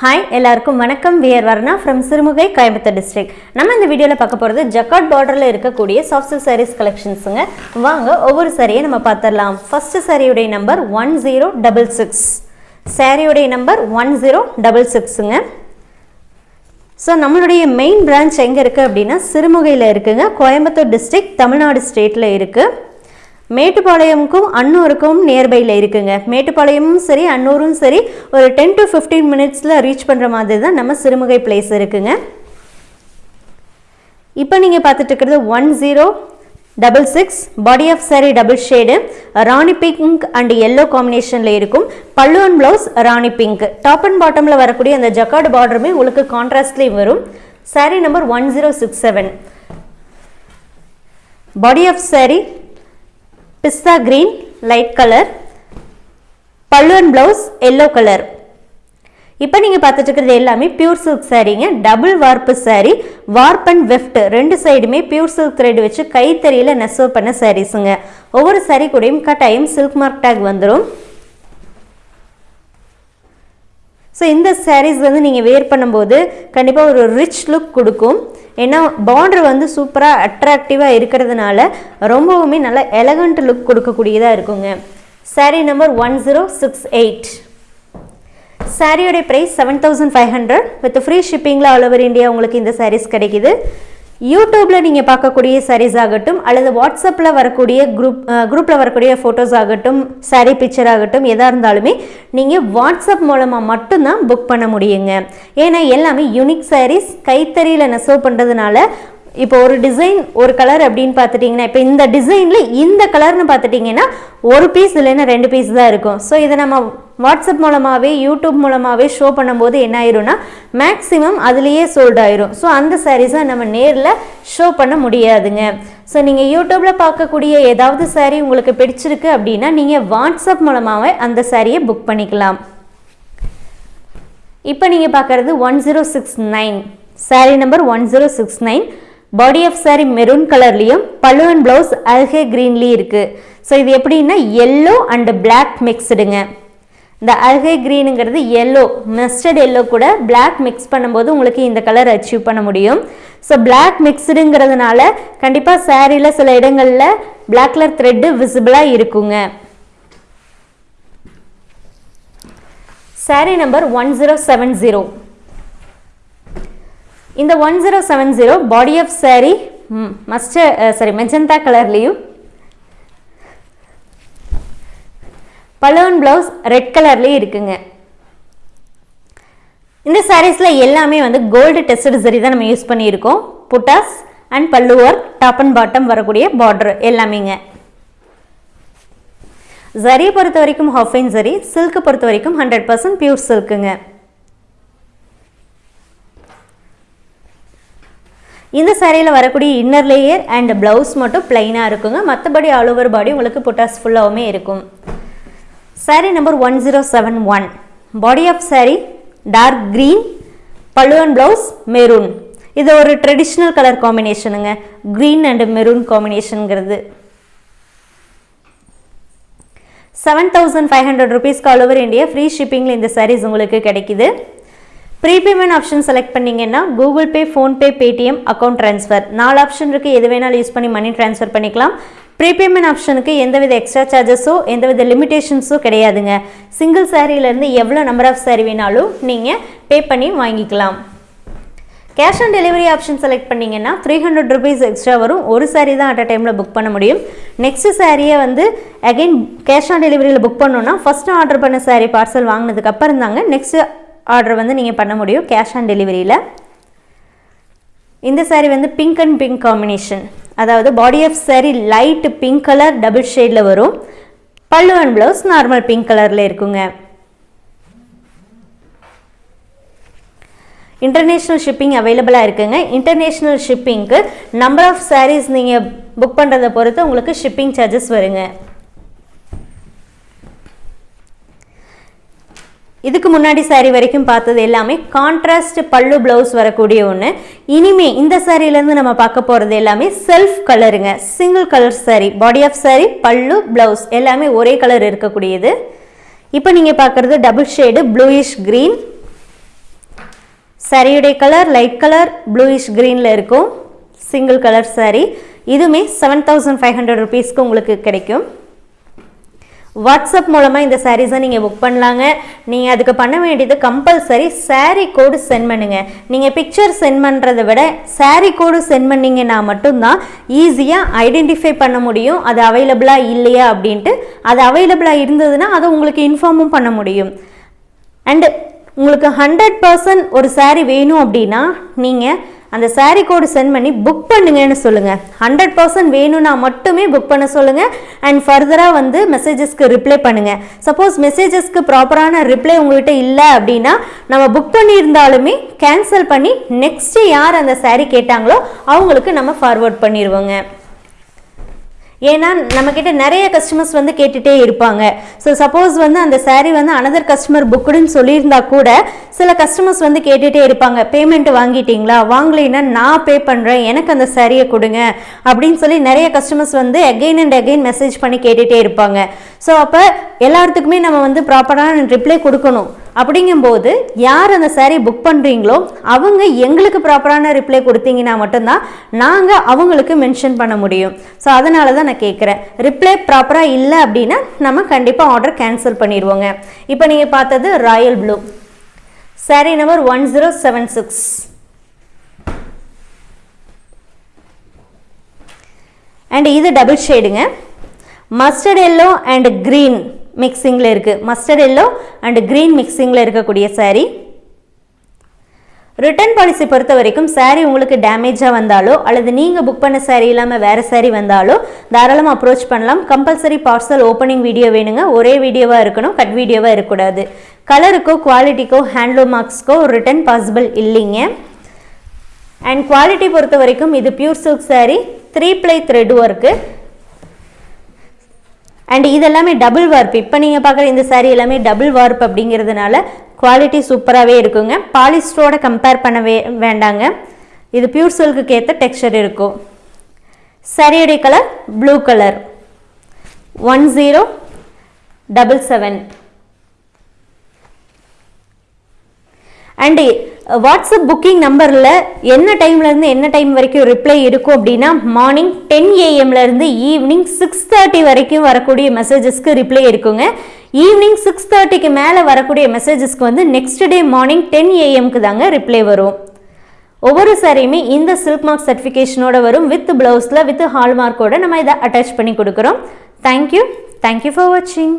Hi எல்லாருக்கும் வணக்கம். We're Varna from Sirumugai Coimbatore district நம்ம இந்த வீடியோவில் பார்க்க போகிறது ஜக்காட் பார்டரில் இருக்கக்கூடிய சாஃப்ட் சில்க் சாரீஸ் கலெக்ஷன்ஸுங்க வாங்க ஒவ்வொரு சாரியை நம்ம பார்த்துடலாம். ஃபஸ்ட்டு சாரியுடைய number one zero double six சாரியுடைய நம்பர் ஒன் ஜீரோ டபுள் சிக்ஸுங்க ஸோ நம்மளுடைய மெயின் பிரான்ச் எங்கே இருக்குது அப்படின்னா சிறுமுகையில் இருக்குதுங்க கோயம்புத்தூர் டிஸ்ட்ரிக்ட் தமிழ்நாடு ஸ்டேட்டில் இருக்குது மேட்டுப்பாளையமுக்கும் அன்னூருக்கும் நியர்பையில் இருக்குங்க. மேட்டுப்பாளையமும் சரி அன்னூரும் சரி ஒரு டென் டு ஃபிஃப்டீன் மினிட்ஸில் ரீச் பண்ணுற மாதிரி தான் நம்ம சிறுமுகை பிளேஸ் இருக்குங்க. இப்போ நீங்கள் பார்த்துட்டு இருக்கிறது one zero double six body of saree double shade rani pink and yellow காம்பினேஷனில் இருக்கும். Pallu and blouse rani pink top and பாட்டமில் வரக்கூடிய அந்த ஜக்கார்டு பார்டருமே உங்களுக்கு கான்ட்ராஸ்ட்லேயும் வரும். Saree number one zero six seven body of saree pista green light colour pallu and blouse yellow colour இப்போ நீங்கள் பார்த்துட்டு இருக்கிறது எல்லாமே பியூர் சில்க் சாரீங்க. டபுள் வார்ப்பு சாரீ வார்ப் அண்ட் வெஃப்ட் ரெண்டு சைடுமே பியூர் சில்க் த்ரெட் வச்சு கைத்தறியில் நெசவு பண்ண சாரீஸுங்க ஒவ்வொரு சாரீ கூடயும் கட்டாயம் சில்க் மார்க் டேக் வந்துடும் ஸோ இந்த சாரீஸ் வந்து நீங்கள் வேர் பண்ணும்போது கண்டிப்பாக ஒரு ரிச் லுக் கொடுக்கும். ஏன்னா பார்டர் வந்து சூப்பராக அட்ராக்டிவாக இருக்கிறதுனால ரொம்பவுமே நல்ல எலகண்ட் லுக் கொடுக்கக்கூடியதாக இருக்குங்க. Saree number one zero six eight சாரியோடைய price seven thousand five hundred with free ஷிப்பிங்கில் all over India உங்களுக்கு இந்த சாரீஸ் கிடைக்குது. யூடியூப்பில் நீங்கள் பார்க்கக்கூடிய சாரீஸ் ஆகட்டும் அல்லது வாட்ஸ்அப்பில் வரக்கூடிய குரூப் குரூப்பில் வரக்கூடிய ஃபோட்டோஸ் ஆகட்டும் சாரீ பிக்சர் ஆகட்டும் எதாக இருந்தாலுமே நீங்கள் வாட்ஸ்அப் மூலமாக மட்டும்தான் புக் பண்ண முடியுங்க. ஏன்னா எல்லாமே யூனிக் சாரீஸ் கைத்தறியில் நெசவு பண்ணுறதுனால இப்போ ஒரு டிசைன் ஒரு கலர் அப்படின்னு பார்த்துட்டிங்கன்னா இப்போ இந்த டிசைனில் இந்த கலர்னு பார்த்துட்டிங்கன்னா ஒரு பீஸ் இல்லைன்னா ரெண்டு பீஸ் தான் இருக்கும். ஸோ இதை நம்ம வாட்ஸ்அப் மூலமாகவே யூடியூப் மூலமாகவே ஷோ பண்ணும்போது என்ன ஆயிரும்னா மேக்ஸிமம் அதுலேயே சோல்ட் ஆயிரும். ஸோ அந்த சாரீஸை நம்ம நேரில் ஷோ பண்ண முடியாதுங்க. ஸோ நீங்கள் யூடியூப்பில் பார்க்கக்கூடிய ஏதாவது சாரீ உங்களுக்கு பிடிச்சிருக்கு அப்படின்னா நீங்கள் வாட்ஸ்அப் மூலமாகவே அந்த சாரியை புக் பண்ணிக்கலாம். இப்போ நீங்கள் பார்க்குறது one zero six nine saree number one zero six nine body of saree maroon கலர்லேயும் பல்லு அண்ட் ப்ளவுஸ் அல்கே க்ரீன்லேயும் இருக்குது ஸோ இது எப்படின்னா எல்லோ அண்ட் பிளாக் மிக்ஸ்டுங்க இந்த அல்கை க்ரீனுங்கிறது எல்லோ மஸ்டர்ட் எல்லோ கூட பிளாக் மிக்ஸ் பண்ணும்போது உங்களுக்கு இந்த கலர் அச்சீவ் பண்ண முடியும். ஸோ பிளாக் மிக்ஸ்டுங்கிறதுனால கண்டிப்பாக சாரியில் சில இடங்களில் பிளாக் கலர் த்ரெட்டு விசிபிளாக இருக்குங்க. Sari number one zero seven zero இந்த one zero seven zero body of sari mustard sari magenta கலர்லேயும் பலோன் ப்ளவுஸ் ரெட் கலர்லேயும் இருக்குங்க. இந்த சாரீஸில் எல்லாமே வந்து கோல்டு டெஸ்டட் சரி தான் நம்ம யூஸ் பண்ணியிருக்கோம். Buttas and pallu work top and bottom வரக்கூடிய பார்டர் எல்லாமேங்க. ஜரியை பொறுத்த வரைக்கும் ஹாஃபைன் ஜரி சில்க்கு பொறுத்த வரைக்கும் ஹண்ட்ரட் பர்சன்ட் பியூர் சில்க்குங்க இந்த சேரீயில் வரக்கூடிய இன்னர் லேயர் அண்ட் ப்ளவுஸ் மட்டும் பிளைனாக இருக்குங்க. மற்றபடி ஆல் ஓவர் பாடி உங்களுக்கு புட்டாஸ் ஃபுல்லாகவுமே இருக்கும். Saree number one zero seven one body of saree dark green பல்லுவன் அண்ட் ப்ளவுஸ் மெரூன் இது ஒரு ட்ரெடிஷ்னல் கலர் காம்பினேஷனுங்க க்ரீன் அண்ட் மெரூன் காம்பினேஷனுங்கிறது செவன் தௌசண்ட் ஃபைவ் ஹண்ட்ரட் ருபீஸ்க்கு ஆல் ஓவர் இந்தியா ஃப்ரீ ஷிப்பிங்கில் இந்த சாரீஸ் உங்களுக்கு கிடைக்குது. ப்ரீபேமெண்ட் ஆப்ஷன் செலக்ட் பண்ணிங்கன்னா Google Pay PhonePe Paytm account transfer நாலு ஆப்ஷன் இருக்குது எது வேணாலும் யூஸ் பண்ணி மணி ட்ரான்ஸ்ஃபர் பண்ணிக்கலாம். ப்ரீபேமெண்ட் ஆப்ஷனுக்கு எந்தவித எக்ஸ்ட்ரா சார்ஜஸோ எந்தவித லிமிடேஷன்ஸோ கிடையாதுங்க. சிங்கிள் சாரீலேருந்து எவ்வளோ நம்பர் ஆஃப் சாரீ வேணாலும் நீங்கள் பே பண்ணி வாங்கிக்கலாம். Cash on delivery option select பண்ணிங்கன்னா த்ரீ ஹண்ட்ரட் ருபீஸ் எக்ஸ்ட்ரா வரும். ஒரு சாரீ தான் அட் அ டைமில் புக் பண்ண முடியும். நெக்ஸ்ட் சாரியை வந்து அகைன் கேஷ் ஆன் டெலிவரியில் புக் பண்ணோன்னா ஃபஸ்ட்டு ஆர்டர் பண்ண சாரீ பார்சல் வாங்கினதுக்கு அப்புறம் தாங்க நெக்ஸ்ட்டு ஆர்டர் வந்து நீங்கள் பண்ண முடியும் கேஷ் ஆன் டெலிவரியில் இந்த சாரீ வந்து பிங்க் அண்ட் பிங்க் காம்பினேஷன் அதாவது body of saree light pink colour double ஷேடில் வரும். பல்லு அண்ட் ப்ளவுஸ் நார்மல் பிங்க் கலரில் இருக்குங்க. இன்டர்நேஷ்னல் ஷிப்பிங் அவைலபிளாக இருக்குங்க. இன்டர்நேஷ்னல் ஷிப்பிங்க்கு நம்பர் ஆஃப் சாரீஸ் நீங்கள் புக் பண்ணுறதை பொறுத்து உங்களுக்கு ஷிப்பிங் சார்ஜஸ் வருங்க. இதுக்கு முன்னாடி சாரீ வரைக்கும் பார்த்தது எல்லாமே கான்ட்ராஸ்ட் பல்லு ப்ளவுஸ் வரக்கூடிய ஒன்று இனிமே இந்த சாரிலேருந்து நம்ம பார்க்க போகிறது எல்லாமே செல்ஃப் கலருங்க single colour saree body of saree pallu blouse எல்லாமே ஒரே கலர் இருக்கக்கூடியது. இப்போ நீங்கள் பார்க்குறது டபுள் ஷேடு ப்ளூயிஷ் க்ரீன் சாரியுடைய கலர் லைட் கலர் ப்ளூயிஷ் க்ரீனில் இருக்கும். Single colour saree. இதுவுமே செவன் தௌசண்ட் ஃபைவ் ஹண்ட்ரட் ருபீஸ்க்கு உங்களுக்கு கிடைக்கும். வாட்ஸ்அப் மூலமாக இந்த சாரீஸை நீங்கள் புக் பண்ணலாங்க. நீங்கள் அதுக்கு பண்ண வேண்டியது கம்பல்சரி சாரீ கோடு சென்ட் பண்ணுங்கள் நீங்கள் பிக்சர் சென்ட் பண்ணுறதை விட சாரீ கோடு சென்ட் பண்ணிங்கன்னா மட்டும்தான் ஈஸியாக ஐடென்டிஃபை பண்ண முடியும். அது அவைலபிளாக இல்லையா அப்படின்ட்டு. அது அவைலபிளாக இருந்ததுன்னா அதை உங்களுக்கு இன்ஃபார்மும் பண்ண முடியும். அண்டு உங்களுக்கு ஹண்ட்ரட் பர்சன்ட் ஒரு சாரீ வேணும் அப்படின்னா நீங்கள் அந்த சாரீ கோடு சென்ட் பண்ணி புக் பண்ணுங்கன்னு சொல்லுங்கள் ஹண்ட்ரட் பர்சன்ட் வேணும்னா மட்டுமே புக் பண்ண சொல்லுங்கள் அண்ட் ஃபர்தராக வந்து மெசேஜஸ்க்கு ரிப்ளை பண்ணுங்கள் சப்போஸ் மெசேஜஸ்க்கு ப்ராப்பரான ரிப்ளை உங்கள்கிட்ட இல்லை அப்படின்னா நம்ம புக் பண்ணியிருந்தாலுமே கேன்சல் பண்ணி நெக்ஸ்ட்டு யார் அந்த சாரீ கேட்டாங்களோ அவங்களுக்கு நம்ம ஃபார்வர்ட் பண்ணிடுவோங்க ஏன்னா நம்மக்கிட்ட நிறைய கஸ்டமர்ஸ் வந்து கேட்டுகிட்டே இருப்பாங்க. ஸோ சப்போஸ் வந்து அந்த சாரீ வந்து அனதர் கஸ்டமர் புக்குடுன்னு சொல்லியிருந்தா கூட சில கஸ்டமர்ஸ் வந்து கேட்டுகிட்டே இருப்பாங்க. பேமெண்ட் வாங்கிட்டீங்களா? வாங்கலைன்னா நான் பே பண்ணுறேன் எனக்கு அந்த சாரியை கொடுங்க. அப்படின்னு சொல்லி நிறைய கஸ்டமர்ஸ் வந்து அகெயின் அண்ட் அகெயின் மெசேஜ் பண்ணி கேட்டுகிட்டே இருப்பாங்க. ஸோ அப்போ எல்லாத்துக்குமே நம்ம வந்து ப்ராப்பரான ரிப்ளை கொடுக்கணும். அப்படிங்கும்போது யார் அந்த சேரீ புக் பண்ணுறீங்களோ அவங்க எங்களுக்கு ப்ராப்பரான ரிப்ளை கொடுத்தீங்கன்னா மட்டும்தான் நாங்கள் அவங்களுக்கு மென்ஷன் பண்ண முடியும். ஸோ அதனால தான் நான் கேட்குறேன் ரிப்ளை ப்ராப்பராக இல்லை அப்படின்னா நம்ம கண்டிப்பாக ஆர்டர் கேன்சல் பண்ணிடுவோங்க. இப்போ நீங்கள் பார்த்தது royal blue sari number one zero seven six and இது டபுள் ஷேடுங்க மஸ்டர்ட் எல்லோ அண்ட் க்ரீன் மிக்சிங்கில் இருக்குது மஸ்டர்ட் எல்லோ அண்ட் க்ரீன் மிக்சிங்கில் இருக்கக்கூடிய சாரீ ரிட்டர்ன் பாலிசி பொறுத்த வரைக்கும் சாரீ உங்களுக்கு டேமேஜாக வந்தாலோ அல்லது நீங்கள் புக் பண்ண சாரீ இல்லாமல் வேறு சாரீ வந்தாலோ தாராளமாக அப்ரோச் பண்ணலாம். கம்பல்சரி பார்சல் ஓப்பனிங் வீடியோ வேணுங்க. ஒரே வீடியோவாக இருக்கணும் கட் வீடியோவாக இருக்கக்கூடாது. கலருக்கோ குவாலிட்டிக்கோ ஹேண்ட்லூம் மார்க்ஸ்க்கோ ரிட்டர்ன் பாசிபிள் இல்லைங்க. அண்ட் குவாலிட்டி பொறுத்த வரைக்கும் இது pure silk saree three ply thread work and இதெல்லாமே டபுள் வார்ப் இப்போ நீங்கள் பார்க்குற இந்த சாரீ எல்லாமே டபுள் வார்ப் அப்படிங்கிறதுனால குவாலிட்டி சூப்பராகவே இருக்குங்க. பாலிஸ்டரோட கம்பேர் பண்ணவே வேண்டாங்க. இது பியூர் சில்க்குக்கு ஏற்ற டெக்ஸ்சர் இருக்கும். சாரியுடைய colour blue colour one zero double seven and WhatsApp booking நம்பரில் என்ன டைம்லேருந்து என்ன டைம் வரைக்கும் ரிப்ளை இருக்கும் அப்படின்னா மார்னிங் டென் ஏஎம்லேருந்து ஈவினிங் சிக்ஸ் தேர்ட்டி வரைக்கும் வரக்கூடிய மெசேஜஸ்க்கு ரிப்ளை இருக்குங்க. ஈவினிங் சிக்ஸ் தேர்ட்டிக்கு மேலே வரக்கூடிய மெசேஜஸ்க்கு வந்து நெக்ஸ்ட் டே மார்னிங் டென் ஏஎம்க்கு தாங்க ரிப்ளை வரும். ஒவ்வொரு சாரியுமே இந்த சில்க் மார்க் சர்டிஃபிகேஷனோட வரும். வித் ப்ளவுஸில் வித் ஹால்மார்க்கோட நம்ம இதை அட்டாச் பண்ணி கொடுக்குறோம். தேங்க்யூ தேங்க்யூ ஃபார் வாட்சிங்